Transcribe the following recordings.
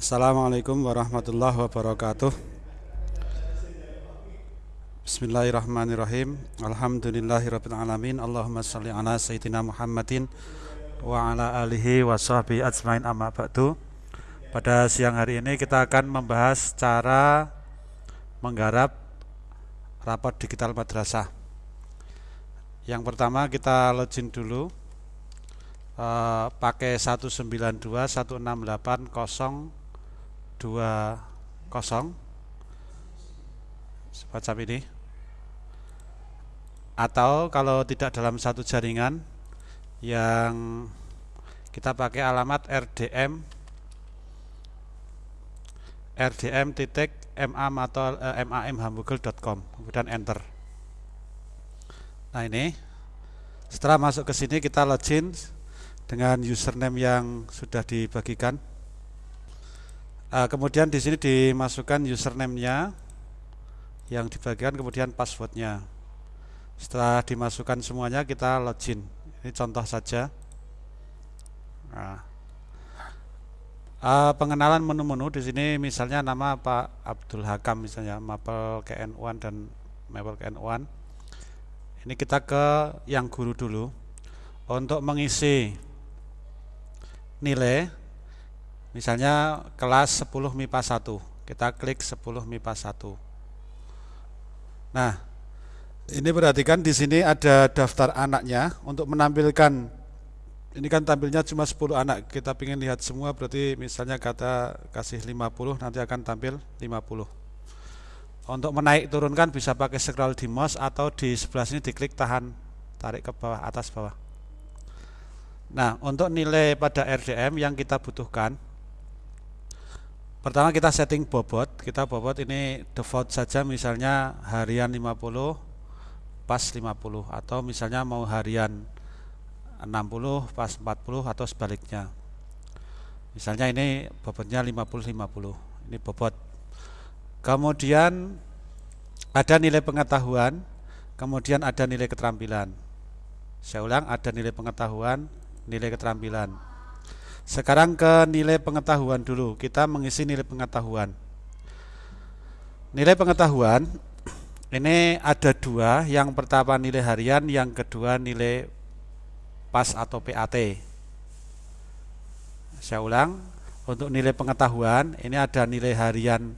Assalamualaikum warahmatullahi wabarakatuh. Bismillahirrahmanirrahim. Alhamdulillahirrahmanirrahim Allahumma salli ala Sayyidina Muhammadin Wa ala alihi wa sahbihi ajmain. Amma ba'du. Pada siang hari ini kita akan membahas cara menggarap raport digital madrasah. Yang pertama kita login dulu. Uh, pakai 192 168 020 semacam ini. Atau kalau tidak dalam satu jaringan yang kita pakai alamat rdm rdm titik mam atau eh, kemudian enter. Nah ini. Setelah masuk ke sini kita login dengan username yang sudah dibagikan. Uh, kemudian di sini dimasukkan username-nya yang dibagikan, kemudian passwordnya. Setelah dimasukkan semuanya kita login. Ini contoh saja. Nah. Uh, pengenalan menu-menu di sini misalnya nama Pak Abdul Hakam misalnya Mapel KN1 dan Mapel KN1. Ini kita ke yang guru dulu untuk mengisi nilai misalnya kelas 10 MIPA 1 kita klik 10 MIPA 1 nah ini perhatikan di sini ada daftar anaknya untuk menampilkan. Ini kan tampilnya cuma 10 anak. Kita ingin lihat semua berarti misalnya kata kasih 50 nanti akan tampil 50 untuk menaik turunkan bisa pakai scroll di mouse atau di sebelah sini diklik tahan tarik ke bawah atas bawah. Nah, untuk nilai pada RDM yang kita butuhkan Pertama kita setting bobot, kita bobot ini default saja misalnya harian 50 pas 50 atau misalnya mau harian 60 pas 40 atau sebaliknya. Misalnya ini bobotnya 50 50. Ini bobot. Kemudian ada nilai pengetahuan, kemudian ada nilai keterampilan. Saya ulang, ada nilai pengetahuan, nilai keterampilan. Sekarang ke nilai pengetahuan dulu. Kita mengisi nilai pengetahuan. Nilai pengetahuan ini ada dua. Yang pertama nilai harian, yang kedua nilai PAS atau PAT. Saya ulang, untuk nilai pengetahuan ini ada nilai harian,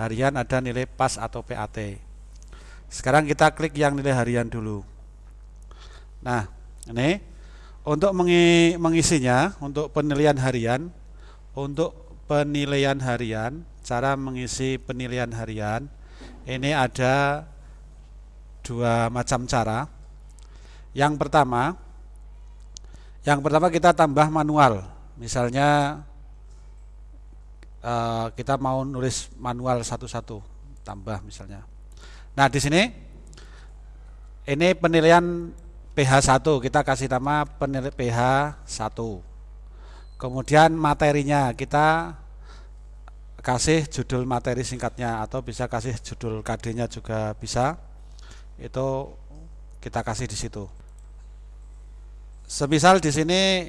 harian ada nilai PAS atau PAT. Sekarang kita klik yang nilai harian dulu. Nah, ini untuk mengisinya, untuk penilaian harian, untuk penilaian harian, cara mengisi penilaian harian, ini ada dua macam cara. Yang pertama, yang pertama kita tambah manual. Misalnya eh, kita mau nulis manual satu-satu, tambah misalnya. Nah di sini ini penilaian PH1 kita kasih nama penilai PH1 kemudian materinya kita kasih judul materi singkatnya atau bisa kasih judul KD nya juga bisa. Itu kita kasih di situ. Semisal di sini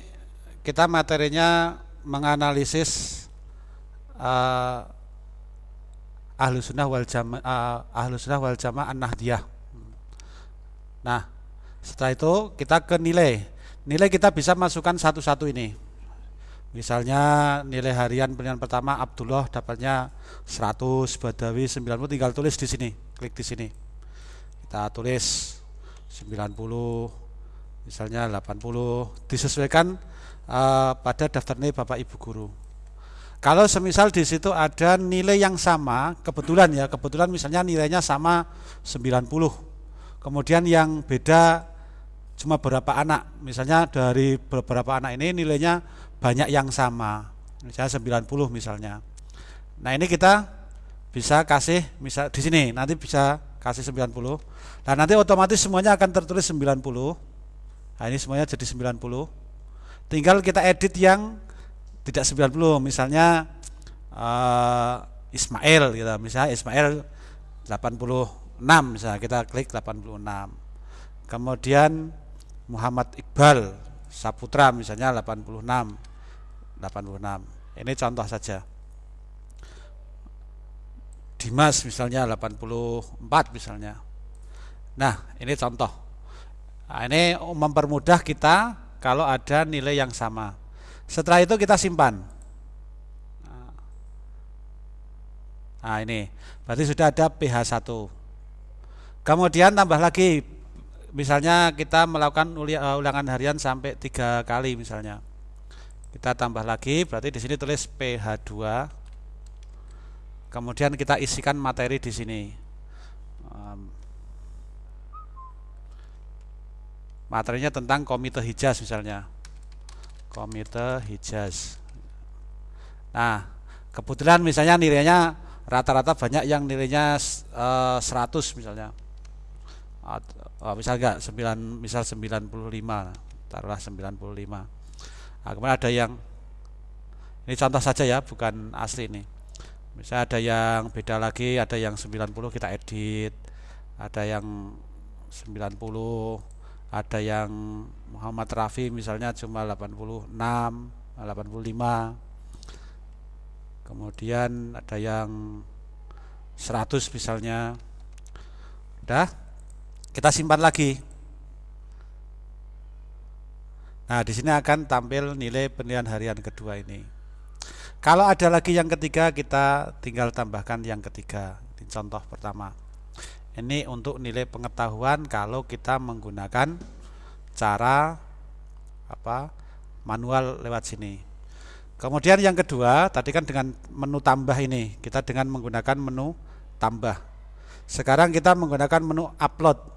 kita materinya menganalisis uh, ahlu sunnah wal jamaah uh, ahlu sunnah wal jamaah an-nahdiyah. Nah setelah itu kita ke nilai. Nilai kita bisa masukkan satu-satu ini. Misalnya nilai harian pilihan pertama Abdullah dapatnya 100, Badawi 90 tinggal tulis di sini, klik di sini. Kita tulis 90 misalnya 80 disesuaikan uh, pada daftar nilai Bapak Ibu guru. Kalau semisal di situ ada nilai yang sama, kebetulan ya, kebetulan misalnya nilainya sama 90. Kemudian yang beda cuma beberapa anak. Misalnya dari beberapa anak ini nilainya banyak yang sama. Misalnya 90 misalnya. Nah ini kita bisa kasih misal di sini nanti bisa kasih 90 nah nanti otomatis semuanya akan tertulis 90 nah ini semuanya jadi 90 tinggal kita edit yang tidak 90 misalnya uh, Ismail gitu. Misalnya Ismail 86 misalnya kita klik 86 kemudian Muhammad Iqbal Saputra misalnya 86 86 ini contoh saja Dimas misalnya 84 misalnya. Nah, ini contoh. Nah, ini mempermudah kita kalau ada nilai yang sama. Setelah itu kita simpan. Nah, ini berarti sudah ada pH 1. Kemudian tambah lagi misalnya kita melakukan uh, ulangan harian sampai tiga kali misalnya. Kita tambah lagi berarti di sini tulis pH 2 kemudian kita isikan materi di sini. Materinya tentang komite hijaz misalnya. Komite hijaz. Nah kebetulan misalnya nilainya rata-rata banyak yang nilainya uh, eh, 100 misalnya misal enggak 9 misal 95 taruhlah 95 nah, kemudian ada yang ini contoh saja ya bukan asli ini misal ada yang beda lagi ada yang 90 kita edit ada yang 90 ada yang Muhammad Rafi misalnya cuma 86 85 kemudian ada yang 100 misalnya. Udah kita simpan lagi. Nah, di sini akan tampil nilai penilaian harian kedua ini. Kalau ada lagi yang ketiga, kita tinggal tambahkan yang ketiga. Ini contoh pertama. Ini untuk nilai pengetahuan kalau kita menggunakan cara apa manual lewat sini. Kemudian yang kedua, tadi kan dengan menu tambah ini, kita dengan menggunakan menu tambah. Sekarang kita menggunakan menu upload.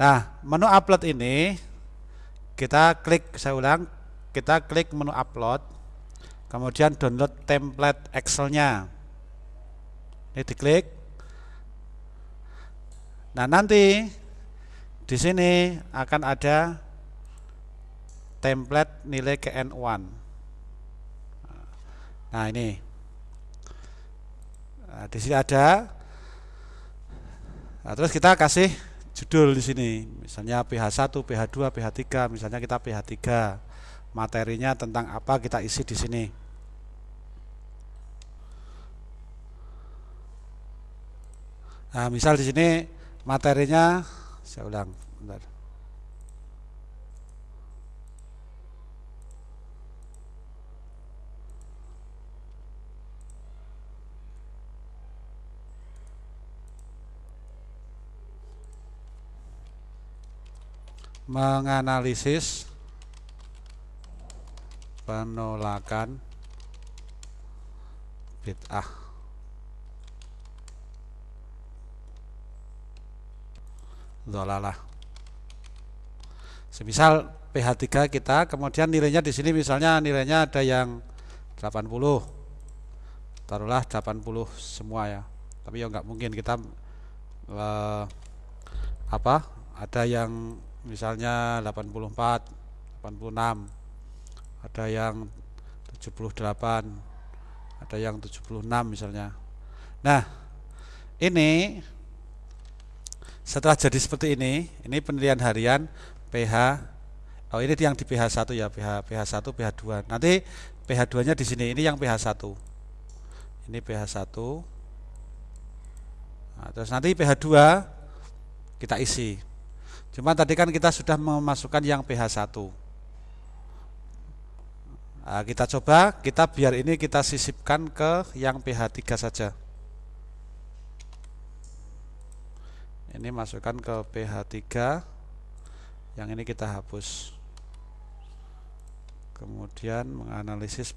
Nah, menu upload ini kita klik saya ulang, kita klik menu upload, kemudian download template Excel-nya. Ini diklik. Nah, nanti di sini akan ada template nilai KN1. Nah, ini. Nah, di sini ada. Nah, terus kita kasih judul di sini. Misalnya PH1, PH2, PH3 misalnya kita PH3 materinya tentang apa kita isi di sini. Nah, misal di sini materinya saya ulang bentar. Menganalisis penolakan bid'ah. Dolalah semisal PH3 kita kemudian nilainya di sini misalnya nilainya ada yang 80 taruhlah 80 semua ya. Tapi ya nggak mungkin kita eh, apa ada yang misalnya 84 86 ada yang 78 ada yang 76 misalnya. Nah ini setelah jadi seperti ini ini penilaian harian pH oh ini yang di pH 1 ya pH pH 1 pH 2 nanti pH 2 nya di sini ini yang pH 1 ini pH 1 nah, terus nanti pH 2 kita isi Cuma tadi kan kita sudah memasukkan yang pH 1 nah, Kita coba, kita biar ini kita sisipkan ke yang pH 3 saja. Ini masukkan ke pH 3 Yang ini kita hapus. Kemudian menganalisis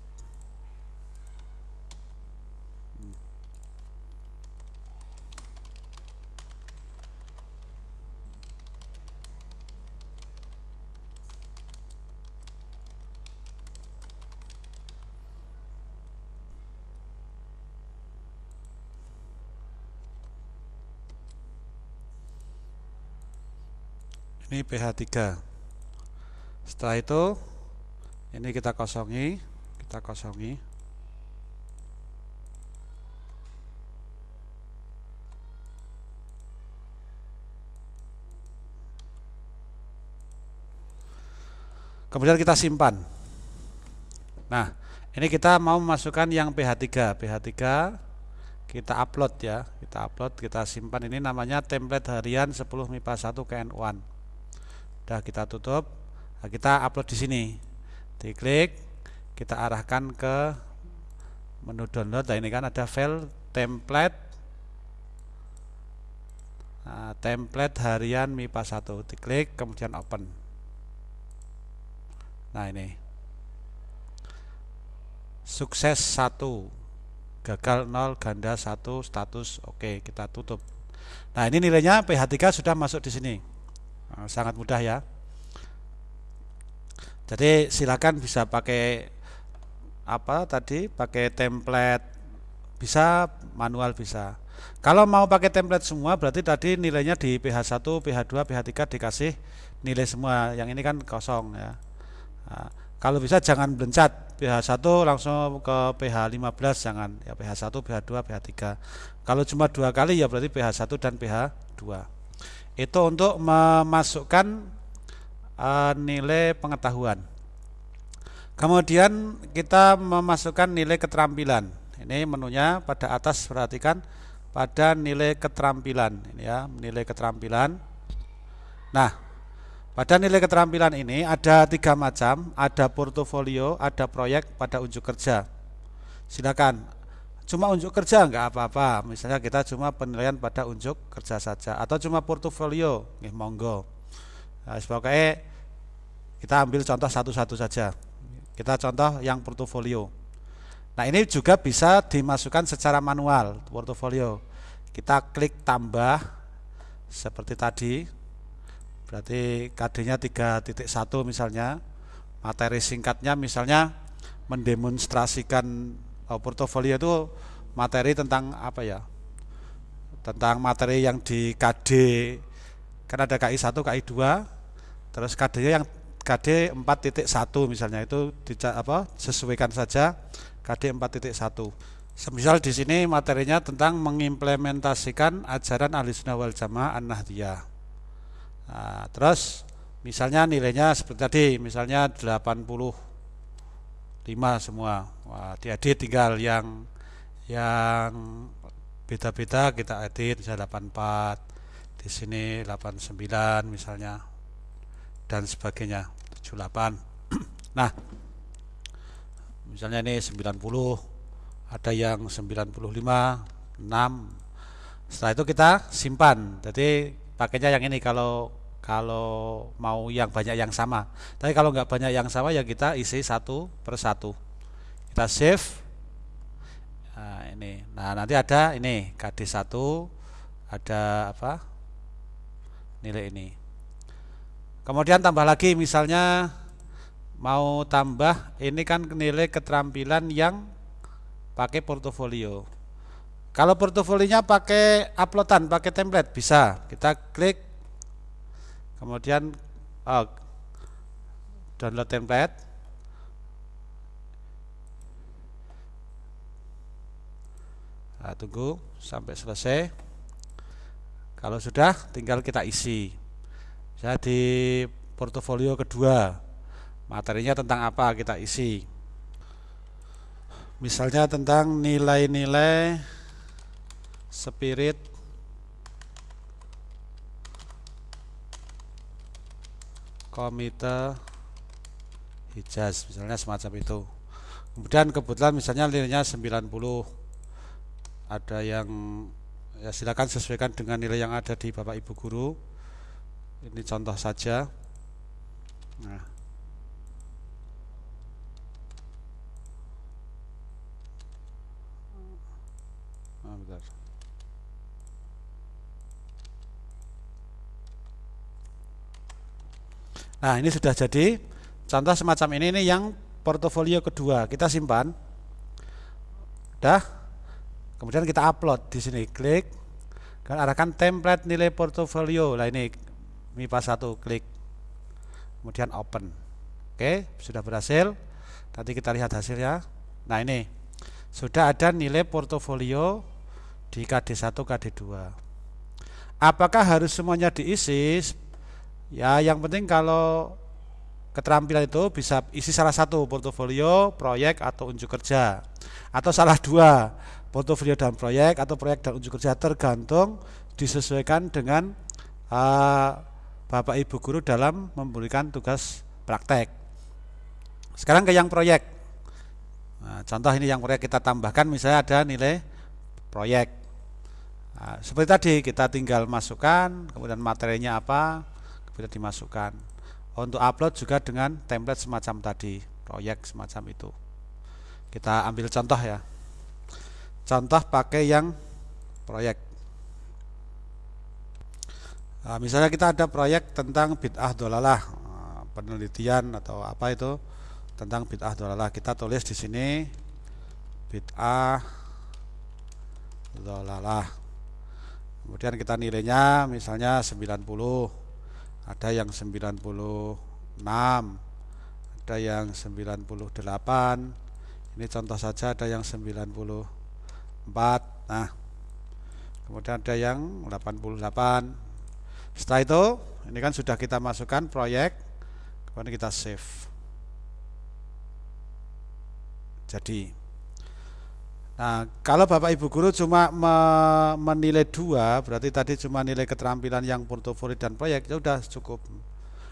ini pH 3 setelah itu ini kita kosongi kita kosongi. Kemudian kita simpan. Nah ini kita mau memasukkan yang pH 3 pH 3 kita upload ya kita upload kita simpan. Ini namanya template harian 10 MIPA 1 KN1 udah kita tutup. Nah, kita upload di sini. Diklik kita arahkan ke menu download. Nah ini kan ada file template. Nah, template harian MIPA 1 diklik kemudian open. Nah ini. Sukses 1 gagal 0 ganda 1 status oke kita tutup. Nah ini nilainya PH3 sudah masuk di sini sangat mudah ya jadi silakan bisa pakai apa tadi pakai template bisa manual bisa kalau mau pakai template semua berarti tadi nilainya di PH1 PH2 PH3 dikasih nilai semua yang ini kan kosong ya nah, kalau bisa jangan belencat pH 1 langsung ke pH 15 jangan ya pH 1 pH 2 pH 3 kalau cuma dua kali ya berarti pH 1 dan pH 2 itu untuk memasukkan uh, nilai pengetahuan. Kemudian kita memasukkan nilai keterampilan. Ini menunya pada atas perhatikan pada nilai keterampilan. Ini ya nilai keterampilan. Nah pada nilai keterampilan ini ada tiga macam, ada portofolio, ada proyek pada unjuk kerja. Silakan, cuma unjuk kerja enggak apa-apa. Misalnya kita cuma penilaian pada unjuk kerja saja, atau cuma portofolio, nih monggo. Nah, sebagai kita ambil contoh satu-satu saja. Kita contoh yang portofolio. Nah ini juga bisa dimasukkan secara manual portofolio. Kita klik tambah seperti tadi berarti KD-nya 3.1 misalnya materi singkatnya misalnya mendemonstrasikan oh, portofolio itu materi tentang apa ya? Tentang materi yang di KD kan ada KI 1 KI 2 terus KD-nya yang KD 4.1 misalnya. Itu di, apa sesuaikan saja KD 4.1 Semisal di sini materinya tentang mengimplementasikan ajaran ahli sunnah wal jamaah an-nahdiyah. Nah, terus misalnya nilainya seperti tadi, misalnya 85 semua. Wah, diedit tinggal yang yang beda-beda kita edit misalnya 84, di sini 89 misalnya dan sebagainya 78. nah, misalnya ini 90, ada yang 95, 6. Setelah itu kita simpan. Jadi pakainya yang ini kalau kalau mau yang banyak yang sama tapi kalau nggak banyak yang sama ya kita isi satu per satu kita save nah ini. Nah nanti ada ini KD1 ada apa? Nilai ini. Kemudian tambah lagi misalnya mau tambah ini kan nilai keterampilan yang pakai portofolio. Kalau portofolionya pakai uploadan, pakai template bisa. Kita klik. Kemudian oh, download template. Nah, tunggu sampai selesai. Kalau sudah tinggal kita isi. Saya di portofolio kedua materinya tentang apa kita isi. Misalnya tentang nilai-nilai spirit komite Hijaz misalnya semacam itu kemudian kebetulan misalnya nilainya 90 ada yang ya silakan sesuaikan dengan nilai yang ada di Bapak Ibu guru ini contoh saja nah Ah. Nah, ini sudah jadi contoh semacam ini ini yang portofolio kedua. Kita simpan. Dah. Kemudian kita upload di sini, klik dan arahkan template nilai portofolio. Lah ini MIPA 1 klik. Kemudian open. Oke, sudah berhasil. Nanti kita lihat hasilnya. Nah, ini sudah ada nilai portofolio di KD1, KD2. Apakah harus semuanya diisi Ya, yang penting kalau keterampilan itu bisa isi salah satu portofolio, proyek atau unjuk kerja. Atau salah dua, portofolio dan proyek atau proyek dan unjuk kerja tergantung disesuaikan dengan uh, Bapak Ibu guru dalam memberikan tugas praktek. Sekarang ke yang proyek. Nah, contoh ini yang proyek kita tambahkan misalnya ada nilai proyek. Nah, seperti tadi kita tinggal masukkan, kemudian materinya apa, kemudian dimasukkan. Untuk upload juga dengan template semacam tadi, proyek semacam itu. Kita ambil contoh ya. Contoh pakai yang proyek. Nah, misalnya kita ada proyek tentang bid'ah dolalah, nah, penelitian atau apa itu tentang bid'ah dolalah. Kita tulis di sini bid'ah dolalah. Kemudian kita nilainya misalnya 90. Ada yang 96, ada yang 98. Ini contoh saja ada yang 94. Nah, kemudian ada yang 88 setelah itu, ini kan sudah kita masukkan proyek, kemudian kita save. Jadi, nah kalau Bapak Ibu Guru cuma me menilai dua, berarti tadi cuma nilai keterampilan yang portofolio dan proyek, ya sudah cukup.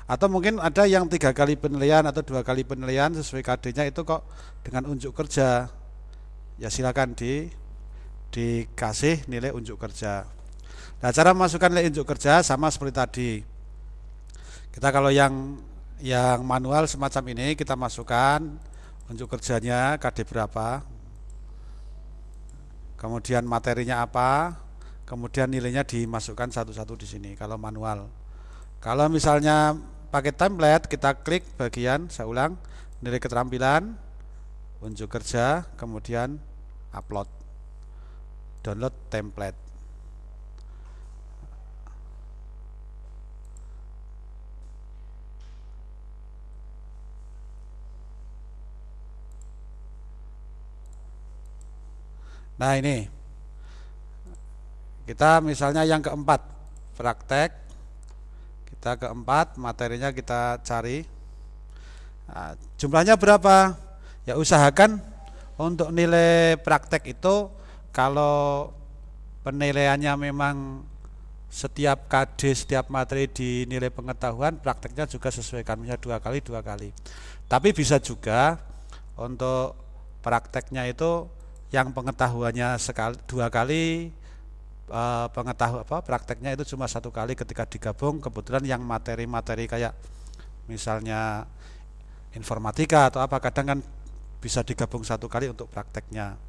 Atau mungkin ada yang tiga kali penilaian atau dua kali penilaian sesuai KD-nya itu kok dengan unjuk kerja, ya silakan di dikasih nilai unjuk kerja. Nah, cara memasukkan nilai unjuk kerja sama seperti tadi. Kita kalau yang yang manual semacam ini kita masukkan unjuk kerjanya KD berapa. Kemudian materinya apa? Kemudian nilainya dimasukkan satu-satu di sini kalau manual. Kalau misalnya pakai template, kita klik bagian saya ulang nilai keterampilan, unjuk kerja, kemudian upload. Download template. Nah ini. Kita misalnya yang keempat praktek. Kita keempat materinya kita cari. Nah, jumlahnya berapa? Ya usahakan untuk nilai praktek itu kalau penilaiannya memang setiap KD setiap materi di nilai pengetahuan prakteknya juga sesuaikan. Misalnya dua kali dua kali. Tapi bisa juga untuk prakteknya itu yang pengetahuannya sekali dua kali uh, pengetahuan apa prakteknya itu cuma satu kali ketika digabung. Kebetulan yang materi-materi kayak misalnya informatika atau apa kadang kan bisa digabung satu kali untuk prakteknya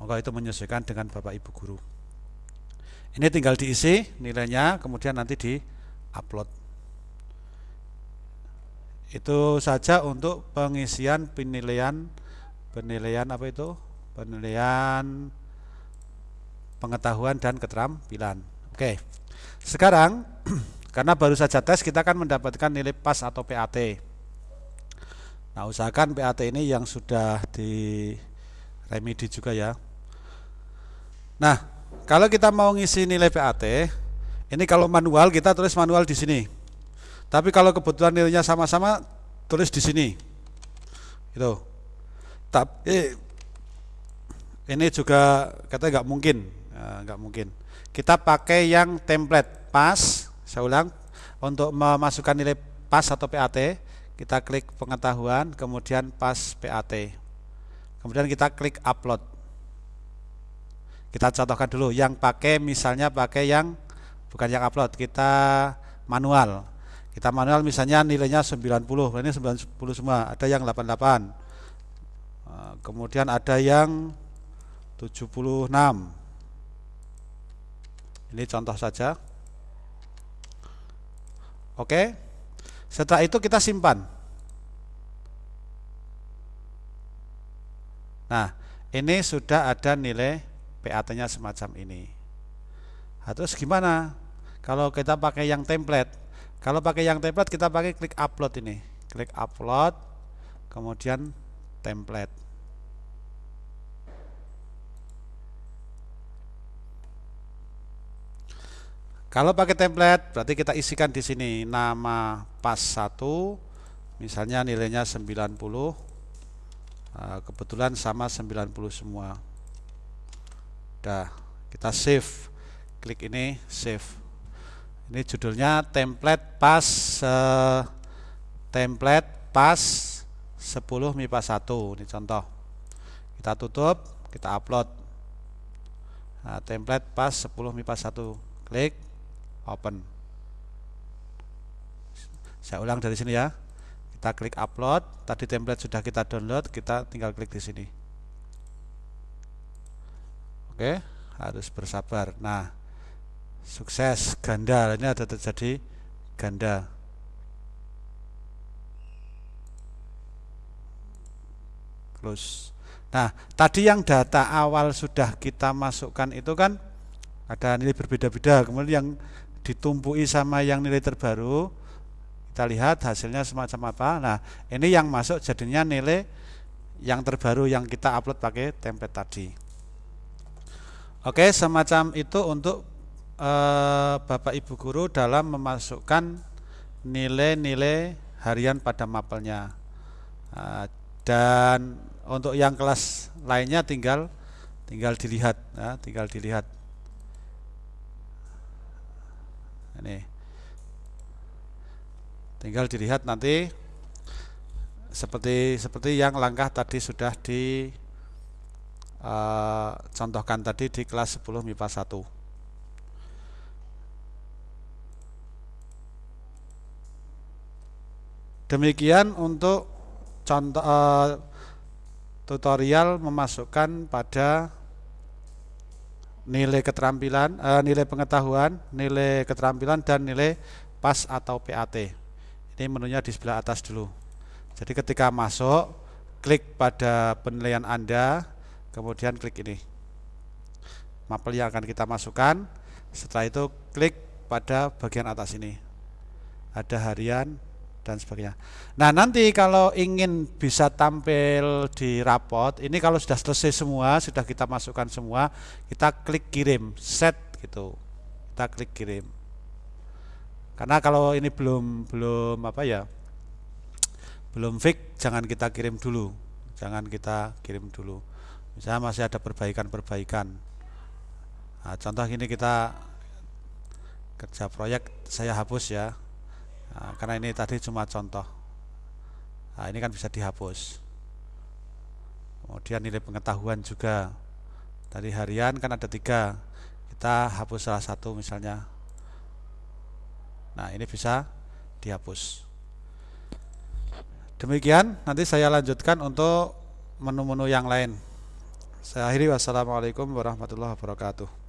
maka itu menyesuaikan dengan bapak ibu guru ini tinggal diisi nilainya kemudian nanti di upload itu saja untuk pengisian penilaian penilaian apa itu penilaian pengetahuan dan keterampilan. Oke. Sekarang karena baru saja tes kita akan mendapatkan nilai pas atau PAT. Nah, usahakan PAT ini yang sudah di remedi juga ya. Nah, kalau kita mau ngisi nilai PAT, ini kalau manual kita tulis manual di sini. Tapi kalau kebetulan nilainya sama-sama tulis di sini. Itu. Tapi ini juga kata nggak mungkin ya, nggak mungkin kita pakai yang template pas saya ulang untuk memasukkan nilai pas atau PAT kita klik pengetahuan kemudian pas PAT kemudian kita klik upload kita contohkan dulu yang pakai misalnya pakai yang bukan yang upload kita manual. Kita manual misalnya nilainya 90 ini 90 semua ada yang 88 kemudian ada yang 76 ini contoh saja. Oke setelah itu kita simpan. Nah ini sudah ada nilai PAT nya semacam ini. Nah, terus gimana? Kalau kita pakai yang template kalau pakai yang template kita pakai klik upload ini. Klik upload kemudian template. Kalau pakai template berarti kita isikan di sini nama pas 1 misalnya nilainya 90 eh, kebetulan sama 90 semua. Udah, kita save. Klik ini save. Ini judulnya template pas uh, template pas 10 MIPA 1. Ini contoh. Kita tutup, kita upload. Nah, template pas 10 MIPA 1. Klik open. Saya ulang dari sini ya. Kita klik upload. Tadi template sudah kita download, kita tinggal klik di sini. Oke, harus bersabar. Nah, sukses ganda ini ada terjadi ganda. Close. Nah, tadi yang data awal sudah kita masukkan itu kan ada nilai berbeda-beda. Kemudian yang ditumpui sama yang nilai terbaru, kita lihat hasilnya semacam apa. Nah, ini yang masuk jadinya nilai yang terbaru yang kita upload pakai template tadi. Oke, semacam itu untuk e, Bapak Ibu guru dalam memasukkan nilai-nilai harian pada mapelnya. E, dan untuk yang kelas lainnya tinggal tinggal dilihat, ya, tinggal dilihat. Ini, tinggal dilihat nanti seperti seperti yang langkah tadi sudah di uh, contohkan tadi di kelas 10 MIPA 1 demikian untuk contoh uh, tutorial memasukkan pada nilai keterampilan uh, nilai pengetahuan nilai keterampilan dan nilai PAS atau PAT ini menunya di sebelah atas dulu. Jadi ketika masuk klik pada penilaian Anda kemudian klik ini. Mapel yang akan kita masukkan. Setelah itu klik pada bagian atas ini. Ada harian dan sebagainya. Nah nanti kalau ingin bisa tampil di rapot ini kalau sudah selesai semua sudah kita masukkan semua kita klik kirim set gitu. Kita klik kirim. Karena kalau ini belum belum apa ya belum fix jangan kita kirim dulu. Jangan kita kirim dulu misalnya masih ada perbaikan-perbaikan. Nah, contoh ini kita kerja proyek saya hapus ya. Nah, karena ini tadi cuma contoh. Nah, ini kan bisa dihapus. Kemudian nilai pengetahuan juga. Tadi harian kan ada tiga kita hapus salah satu misalnya. Nah ini bisa dihapus. Demikian nanti saya lanjutkan untuk menu-menu yang lain saya akhiri. Wassalamualaikum warahmatullahi wabarakatuh